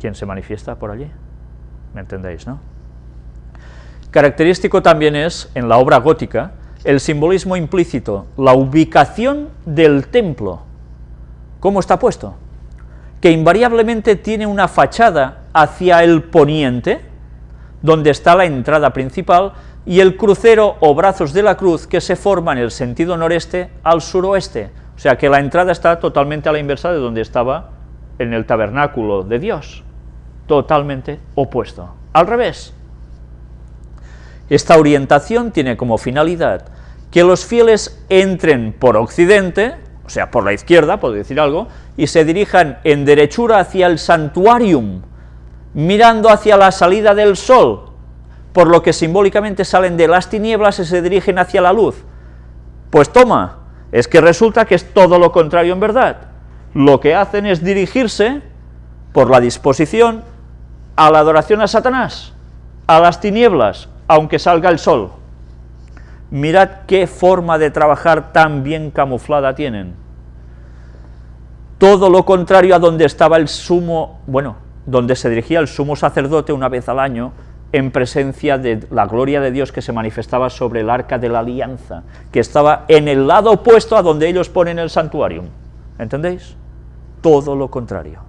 quien se manifiesta por allí. ¿Me entendéis, no? Característico también es, en la obra gótica, el simbolismo implícito, la ubicación del templo. ¿Cómo está puesto? Que invariablemente tiene una fachada hacia el poniente, donde está la entrada principal, y el crucero o brazos de la cruz que se forma en el sentido noreste al suroeste, o sea que la entrada está totalmente a la inversa de donde estaba en el tabernáculo de Dios, totalmente opuesto, al revés. Esta orientación tiene como finalidad que los fieles entren por occidente, o sea, por la izquierda, por decir algo, y se dirijan en derechura hacia el santuarium, mirando hacia la salida del sol, por lo que simbólicamente salen de las tinieblas y se dirigen hacia la luz. Pues toma, es que resulta que es todo lo contrario en verdad. Lo que hacen es dirigirse por la disposición a la adoración a Satanás, a las tinieblas, aunque salga el sol. Mirad qué forma de trabajar tan bien camuflada tienen. Todo lo contrario a donde estaba el sumo, bueno, donde se dirigía el sumo sacerdote una vez al año, en presencia de la gloria de Dios que se manifestaba sobre el arca de la alianza, que estaba en el lado opuesto a donde ellos ponen el santuario. ¿Entendéis? Todo lo contrario.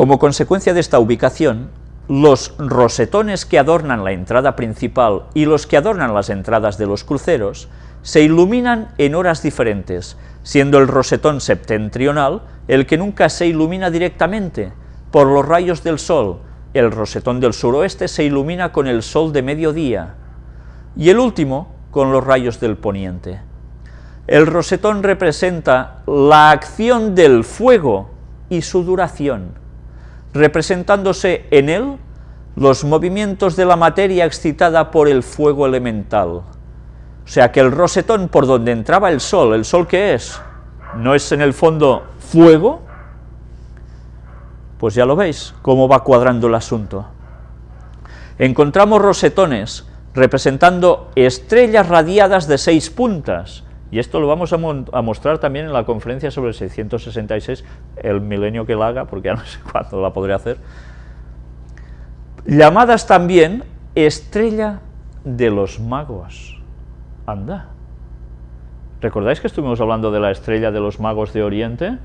Como consecuencia de esta ubicación, los rosetones que adornan la entrada principal y los que adornan las entradas de los cruceros se iluminan en horas diferentes, siendo el rosetón septentrional el que nunca se ilumina directamente por los rayos del sol, el rosetón del suroeste se ilumina con el sol de mediodía, y el último con los rayos del poniente. El rosetón representa la acción del fuego y su duración, representándose en él los movimientos de la materia excitada por el fuego elemental. O sea que el rosetón por donde entraba el sol, ¿el sol qué es? ¿No es en el fondo fuego? Pues ya lo veis, cómo va cuadrando el asunto. Encontramos rosetones representando estrellas radiadas de seis puntas, y esto lo vamos a, mostrar también en la conferencia sobre el 666, el milenio que la haga, porque ya no sé cuándo la podré hacer, llamadas también estrella de los magos. Anda. ¿Recordáis que estuvimos hablando de la estrella de los magos de Oriente?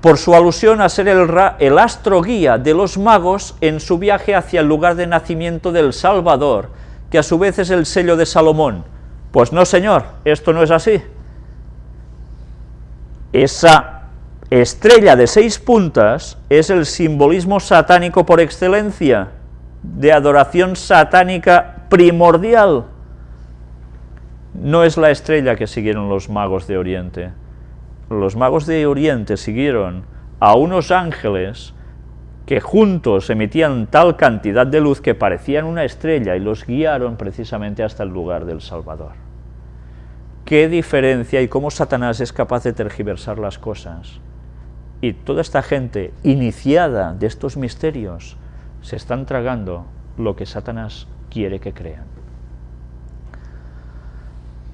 Por su alusión a ser el, el astro guía de los magos en su viaje hacia el lugar de nacimiento del Salvador, que a su vez es el sello de Salomón. Pues no, señor, esto no es así. Esa estrella de seis puntas es el simbolismo satánico por excelencia, de adoración satánica primordial. No es la estrella que siguieron los magos de Oriente. Los magos de Oriente siguieron a unos ángeles que juntos emitían tal cantidad de luz que parecían una estrella y los guiaron precisamente hasta el lugar del Salvador. Qué diferencia y cómo Satanás es capaz de tergiversar las cosas. Y toda esta gente iniciada de estos misterios se están tragando lo que Satanás quiere que crean.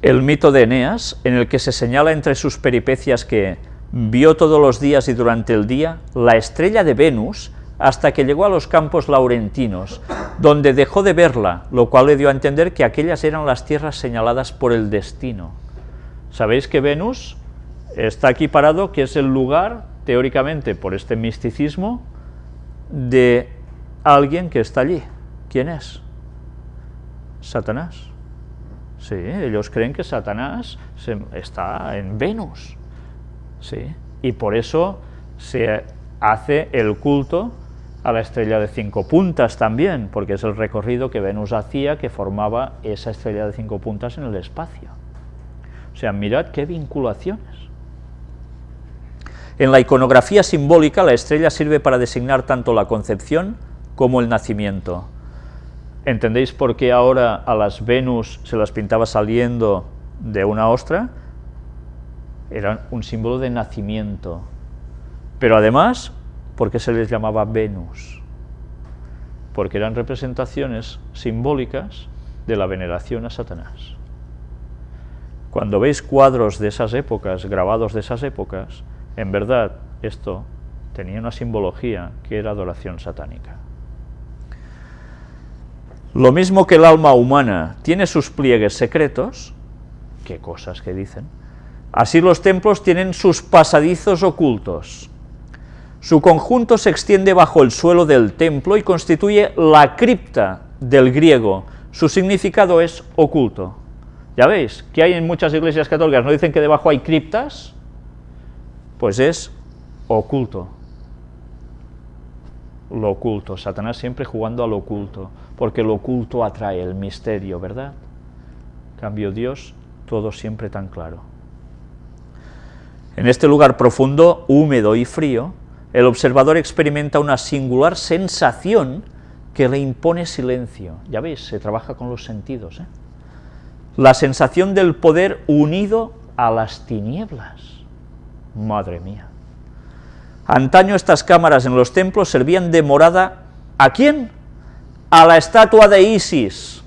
El mito de Eneas, en el que se señala entre sus peripecias que vio todos los días y durante el día la estrella de Venus hasta que llegó a los campos laurentinos, donde dejó de verla, lo cual le dio a entender que aquellas eran las tierras señaladas por el destino. Sabéis que Venus está aquí parado, que es el lugar, teóricamente, por este misticismo, de alguien que está allí. ¿Quién es? Satanás. Sí, ellos creen que Satanás está en Venus. Sí, y por eso se hace el culto a la estrella de cinco puntas también, porque es el recorrido que Venus hacía que formaba esa estrella de cinco puntas en el espacio. O sea, mirad qué vinculaciones. En la iconografía simbólica, la estrella sirve para designar tanto la concepción como el nacimiento. ¿Entendéis por qué ahora a las Venus se las pintaba saliendo de una ostra? Era un símbolo de nacimiento. Pero además porque se les llamaba Venus, porque eran representaciones simbólicas de la veneración a Satanás. Cuando veis cuadros de esas épocas, grabados de esas épocas, en verdad esto tenía una simbología que era adoración satánica. Lo mismo que el alma humana tiene sus pliegues secretos, qué cosas que dicen, así los templos tienen sus pasadizos ocultos. Su conjunto se extiende bajo el suelo del templo y constituye la cripta del griego. Su significado es oculto. ¿Ya veis? que hay en muchas iglesias católicas? ¿No dicen que debajo hay criptas? Pues es oculto. Lo oculto. Satanás siempre jugando al oculto, porque lo oculto atrae el misterio, ¿verdad? Cambio Dios, todo siempre tan claro. En este lugar profundo, húmedo y frío, el observador experimenta una singular sensación que le impone silencio. Ya veis, se trabaja con los sentidos. ¿eh? La sensación del poder unido a las tinieblas. Madre mía. Antaño estas cámaras en los templos servían de morada ¿a quién? A la estatua de Isis,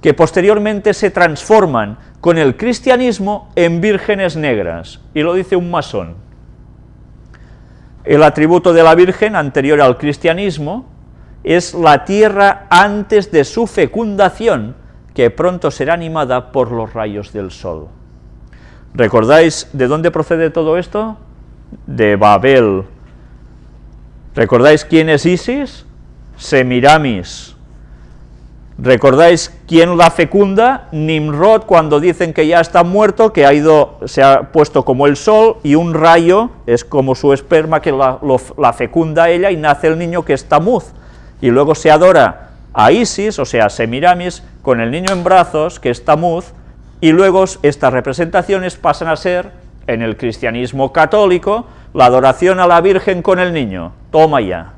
que posteriormente se transforman con el cristianismo en vírgenes negras, y lo dice un masón. El atributo de la Virgen anterior al cristianismo es la tierra antes de su fecundación, que pronto será animada por los rayos del sol. ¿Recordáis de dónde procede todo esto? De Babel. ¿Recordáis quién es Isis? Semiramis. ¿Recordáis quién la fecunda? Nimrod, cuando dicen que ya está muerto, que ha ido, se ha puesto como el sol, y un rayo es como su esperma que la, fecunda ella, y nace el niño que es Tamuz. Y luego se adora a Isis, o sea, a Semiramis, con el niño en brazos, que es Tamuz, y luego estas representaciones pasan a ser, en el cristianismo católico, la adoración a la Virgen con el niño. Toma ya.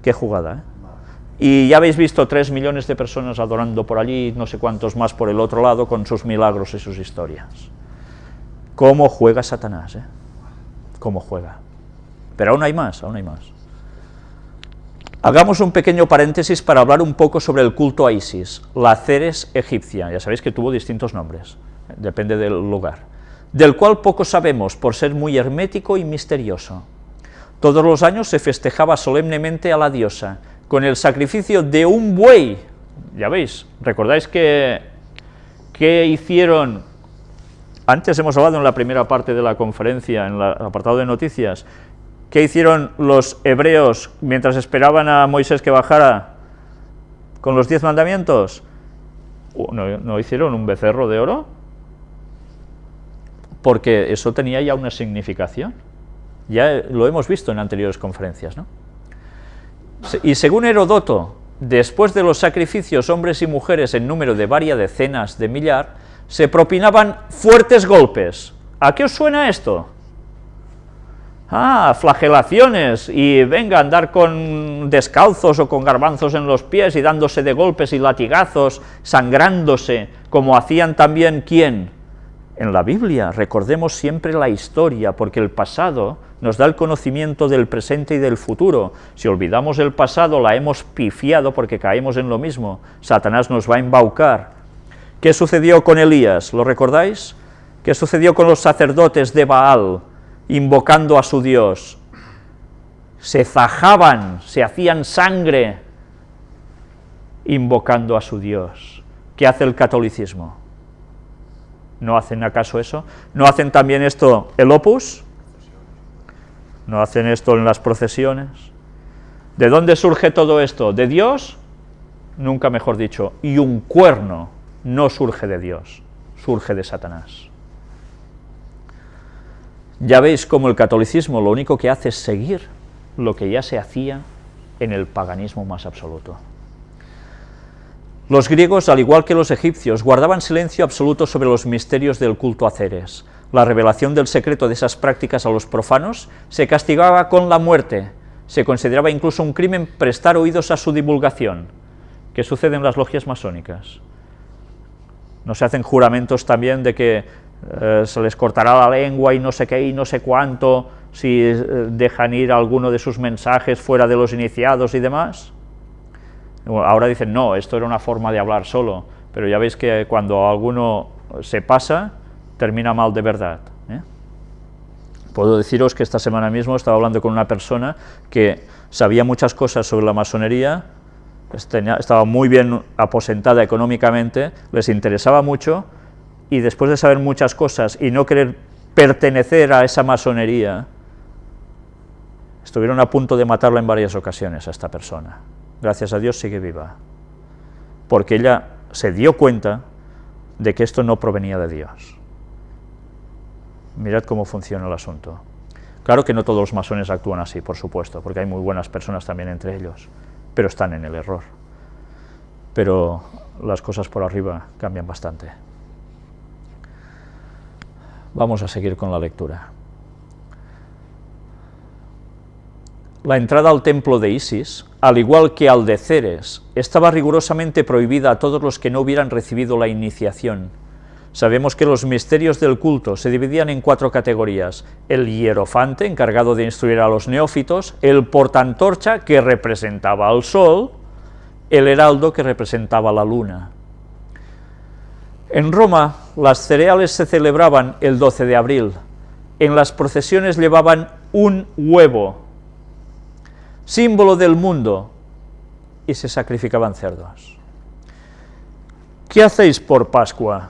Qué jugada, ¿eh? Y ya habéis visto tres millones de personas adorando por allí, no sé cuántos más por el otro lado, con sus milagros y sus historias. ¿Cómo juega Satanás? Eh? ¿Cómo juega? Pero aún hay más, aún hay más. Hagamos un pequeño paréntesis para hablar un poco sobre el culto a Isis, la Ceres egipcia, ya sabéis que tuvo distintos nombres, depende del lugar, del cual poco sabemos por ser muy hermético y misterioso. Todos los años se festejaba solemnemente a la diosa, con el sacrificio de un buey. Ya veis, recordáis que, que hicieron, antes hemos hablado en la primera parte de la conferencia, en el apartado de noticias, ¿qué hicieron los hebreos mientras esperaban a Moisés que bajara con los diez mandamientos? ¿No, ¿No hicieron un becerro de oro? Porque eso tenía ya una significación. Ya lo hemos visto en anteriores conferencias, ¿no? Y según Herodoto, después de los sacrificios hombres y mujeres en número de varias decenas de millar, se propinaban fuertes golpes. ¿A qué os suena esto? Ah, flagelaciones, y venga andar con descalzos o con garbanzos en los pies y dándose de golpes y latigazos, sangrándose, como hacían también, ¿quién? En la Biblia, recordemos siempre la historia, porque el pasado nos da el conocimiento del presente y del futuro. Si olvidamos el pasado, la hemos pifiado porque caemos en lo mismo. Satanás nos va a embaucar. ¿Qué sucedió con Elías? ¿Lo recordáis? ¿Qué sucedió con los sacerdotes de Baal, invocando a su Dios? Se zajaban, se hacían sangre, invocando a su Dios. ¿Qué hace el catolicismo? ¿No hacen acaso eso? ¿No hacen también esto el opus? no hacen esto en las procesiones. ¿De dónde surge todo esto? ¿De Dios? Nunca mejor dicho, y un cuerno no surge de Dios, surge de Satanás. Ya veis cómo el catolicismo lo único que hace es seguir lo que ya se hacía en el paganismo más absoluto. Los griegos, al igual que los egipcios, guardaban silencio absoluto sobre los misterios del culto a Ceres, la revelación del secreto de esas prácticas a los profanos se castigaba con la muerte, se consideraba incluso un crimen prestar oídos a su divulgación. ¿Qué sucede en las logias masónicas? ¿No se hacen juramentos también de que eh, se les cortará la lengua y no sé qué y no sé cuánto si eh, dejan ir alguno de sus mensajes fuera de los iniciados y demás? Ahora dicen, no, esto era una forma de hablar solo, pero ya veis que cuando alguno se pasa, termina mal de verdad. ¿eh? Puedo deciros que esta semana mismo estaba hablando con una persona que sabía muchas cosas sobre la masonería, estaba muy bien aposentada económicamente, les interesaba mucho, y después de saber muchas cosas y no querer pertenecer a esa masonería, estuvieron a punto de matarla en varias ocasiones a esta persona. Gracias a Dios sigue viva, porque ella se dio cuenta de que esto no provenía de Dios. Mirad cómo funciona el asunto. Claro que no todos los masones actúan así, por supuesto, porque hay muy buenas personas también entre ellos, pero están en el error. Pero las cosas por arriba cambian bastante. Vamos a seguir con la lectura. La entrada al templo de Isis, al igual que al de Ceres, estaba rigurosamente prohibida a todos los que no hubieran recibido la iniciación. Sabemos que los misterios del culto se dividían en cuatro categorías, el hierofante, encargado de instruir a los neófitos, el portantorcha, que representaba al sol, el heraldo, que representaba la luna. En Roma, las cereales se celebraban el 12 de abril. En las procesiones llevaban un huevo, símbolo del mundo, y se sacrificaban cerdos. ¿Qué hacéis por Pascua?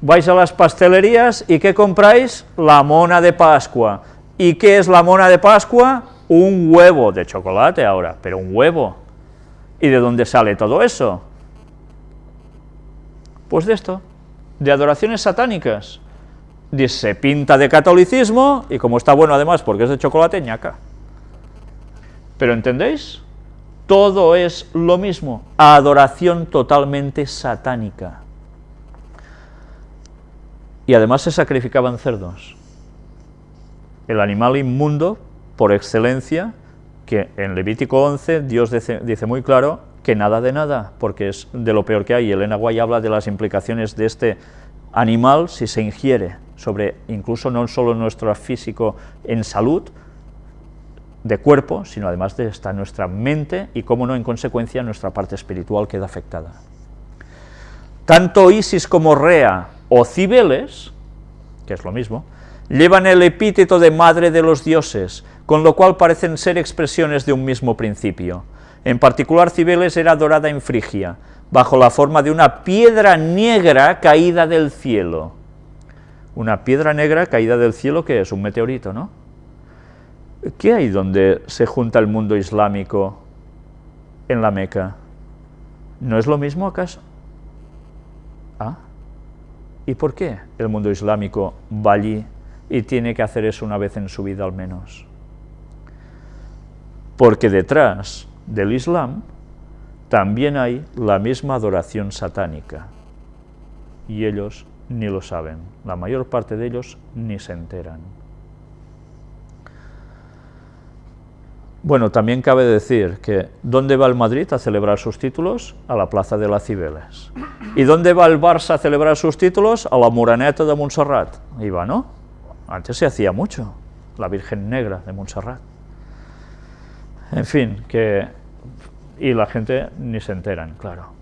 Vais a las pastelerías y ¿qué compráis? La mona de Pascua. ¿Y qué es la mona de Pascua? Un huevo de chocolate ahora, pero un huevo. ¿Y de dónde sale todo eso? Pues de esto, de adoraciones satánicas. Se pinta de catolicismo, y como está bueno además porque es de chocolate, ñaca. Pero ¿entendéis? Todo es lo mismo, adoración totalmente satánica. Y además se sacrificaban cerdos. El animal inmundo, por excelencia, que en Levítico 11 Dios dice, muy claro que nada de nada, porque es de lo peor que hay. Elena Guay habla de las implicaciones de este animal si se ingiere, sobre incluso no solo nuestro físico en salud, de cuerpo, sino además de esta nuestra mente y, cómo no, en consecuencia, nuestra parte espiritual queda afectada. Tanto Isis como Rea o Cibeles, que es lo mismo, llevan el epíteto de madre de los dioses, con lo cual parecen ser expresiones de un mismo principio. En particular, Cibeles era adorada en Frigia, bajo la forma de una piedra negra caída del cielo. Una piedra negra caída del cielo, que es un meteorito, ¿no? ¿Qué hay donde se junta el mundo islámico en la Meca? ¿No es lo mismo acaso? ¿Ah? ¿Y por qué el mundo islámico va allí y tiene que hacer eso una vez en su vida al menos? Porque detrás del Islam también hay la misma adoración satánica, y ellos ni lo saben, la mayor parte de ellos ni se enteran. Bueno, también cabe decir que ¿dónde va el Madrid a celebrar sus títulos? A la Plaza de las Cibeles. ¿Y dónde va el Barça a celebrar sus títulos? A la Moraneta de Montserrat. Iba, ¿no? Antes se hacía mucho, la Virgen Negra de Montserrat. En fin, que... y la gente ni se enteran, claro.